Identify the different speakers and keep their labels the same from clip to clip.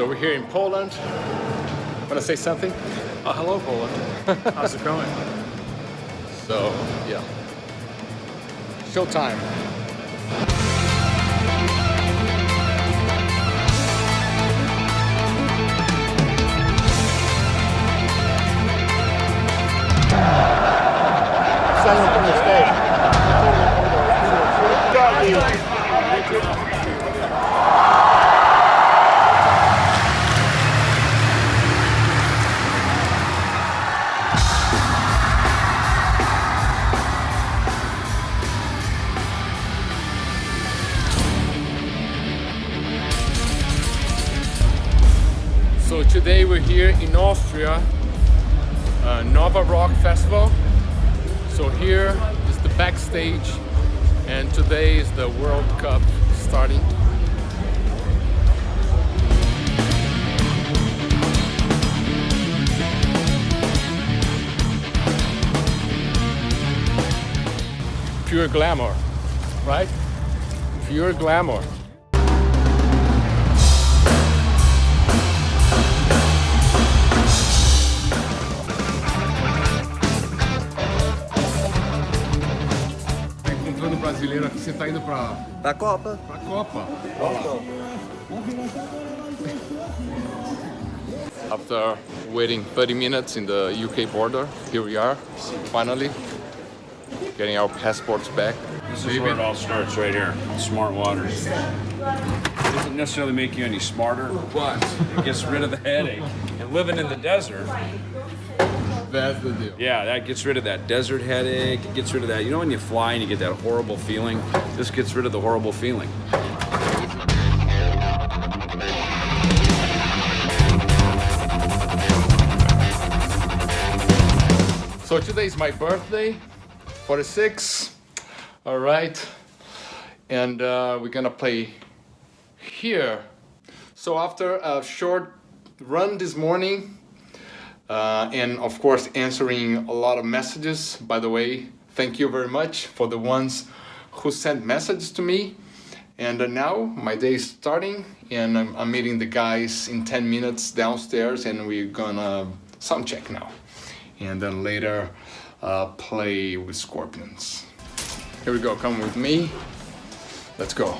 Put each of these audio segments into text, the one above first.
Speaker 1: So we're here in Poland. Want to say something?
Speaker 2: Oh, hello, Poland. How's it going?
Speaker 1: So, yeah. Showtime. So today we're here in Austria, uh, Nova Rock Festival. So here is the backstage and today is the World Cup starting. Pure glamour, right? Pure glamour. Brasileiro aqui, você tá indo pra,
Speaker 3: Da Copa.
Speaker 1: pra Copa. After waiting 30 minutes in the UK border, here we are, finally, getting our passports back.
Speaker 4: This is where it all starts right here. Smart water. Doesn't necessarily make you any smarter, but it gets rid of the headache. And living in the desert,
Speaker 1: That's the deal.
Speaker 4: yeah, that gets rid of that desert headache. It gets rid of that. You know when you fly and you get that horrible feeling? This gets rid of the horrible feeling.
Speaker 1: So today is my birthday, 46. All right. And uh, we're gonna play here. So after a short run this morning, uh, and of course answering a lot of messages, by the way, thank you very much for the ones who sent messages to me. And uh, now my day is starting and I'm, I'm meeting the guys in 10 minutes downstairs and we're gonna sound check now. And then later uh, play with scorpions. Here we go, come with me. Let's go.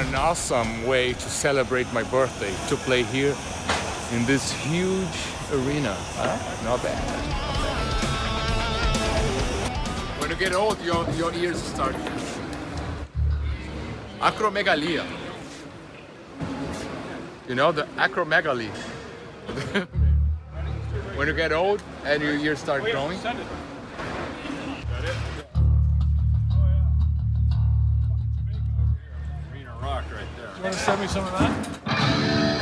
Speaker 1: An awesome way to celebrate my birthday, to play here in this huge arena. Huh? Not bad. When you get old, your, your ears start. Acromegalia. You know, the acromegaly. when you get old and your ears start growing.
Speaker 2: You want to send me some of that?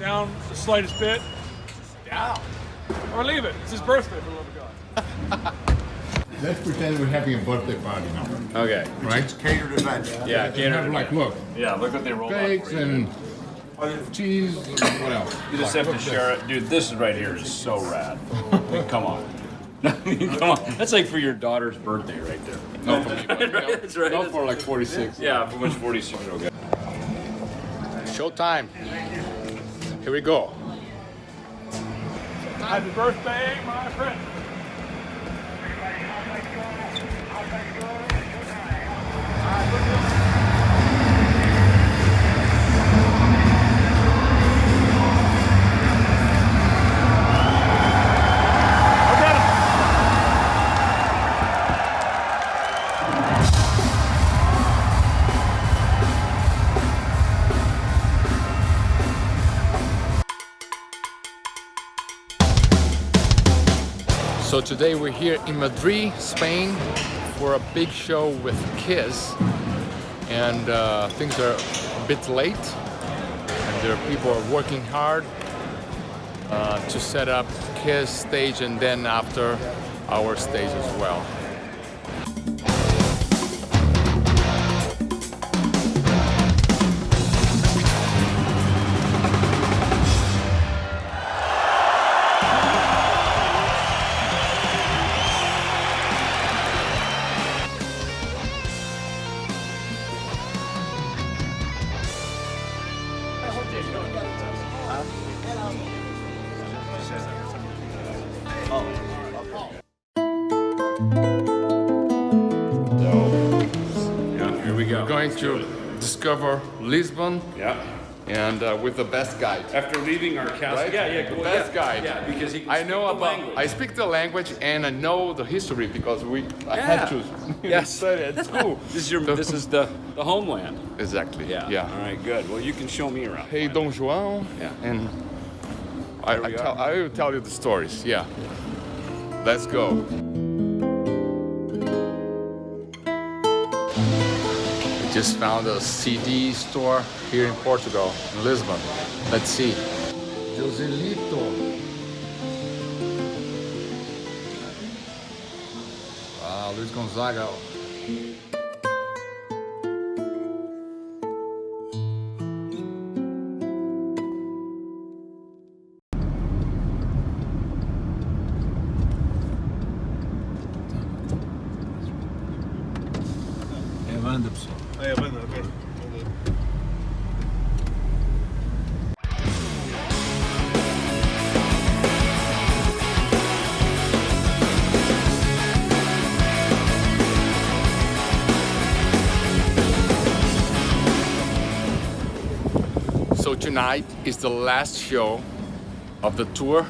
Speaker 2: Down the slightest bit. Down. Or leave it. It's his birthday, for the love of God.
Speaker 1: Let's pretend we're having a birthday party now,
Speaker 4: Okay.
Speaker 1: right?
Speaker 3: It's Catered event.
Speaker 4: Yeah,
Speaker 1: You have like, look,
Speaker 4: Yeah, look what they rolled out
Speaker 1: cakes and cheese and what else?
Speaker 4: You just
Speaker 1: Like,
Speaker 4: have to
Speaker 1: look
Speaker 4: share it. Dude, this right here is so rad. I come on. I mean, come on. That's like for your daughter's birthday right there.
Speaker 1: No, for me, but, you
Speaker 4: That's right.
Speaker 1: Not for like 46.
Speaker 4: Yeah, for which 46 year old guy.
Speaker 1: Showtime. Here we go.
Speaker 2: Happy birthday, my friend.
Speaker 1: Today we're here in Madrid, Spain, for a big show with Kiss, and uh, things are a bit late, and there are people are working hard uh, to set up Kiss stage, and then after our stage as well. To discover Lisbon
Speaker 4: Yeah.
Speaker 1: and uh, with the best guide.
Speaker 4: After leaving our castle.
Speaker 1: Right?
Speaker 4: Yeah, yeah.
Speaker 1: The
Speaker 4: well,
Speaker 1: best
Speaker 4: yeah,
Speaker 1: guide.
Speaker 4: Yeah, because
Speaker 1: I know
Speaker 4: the
Speaker 1: about.
Speaker 4: language.
Speaker 1: I speak the language and I know the history because we. I
Speaker 4: Yeah.
Speaker 1: had to.
Speaker 4: Yes.
Speaker 1: study at school.
Speaker 4: This is your. This is the the homeland.
Speaker 1: exactly.
Speaker 4: Yeah.
Speaker 1: Yeah.
Speaker 4: All right. Good. Well, you can show me around.
Speaker 1: Hey, Don João.
Speaker 4: Yeah.
Speaker 1: And I, I, tell. I will tell you the stories. Yeah. Let's go. Just found a CD store here in Portugal, in Lisbon. Let's see. Joselito. Ah, Luiz Gonzaga. Tonight is the last show of the tour,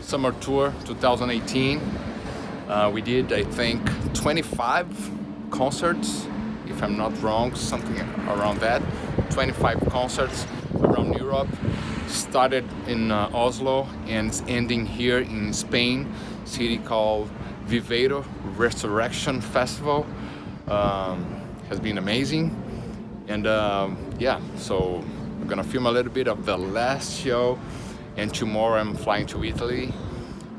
Speaker 1: summer tour 2018. Uh, we did, I think, 25 concerts, if I'm not wrong, something around that. 25 concerts around Europe. Started in uh, Oslo and it's ending here in Spain, city called Viveiro Resurrection Festival. Um, has been amazing. And um, yeah, so gonna film a little bit of the last show. And tomorrow I'm flying to Italy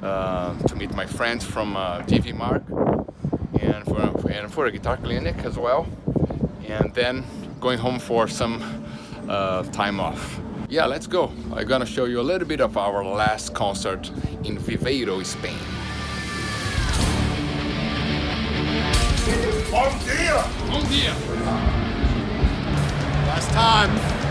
Speaker 1: uh, to meet my friends from uh, DV Mark and for, and for a guitar clinic as well. And then going home for some uh, time off. Yeah, let's go. I'm gonna show you a little bit of our last concert in Viveiro, Spain.
Speaker 3: Bom dia!
Speaker 1: Bom dia!
Speaker 3: Last time.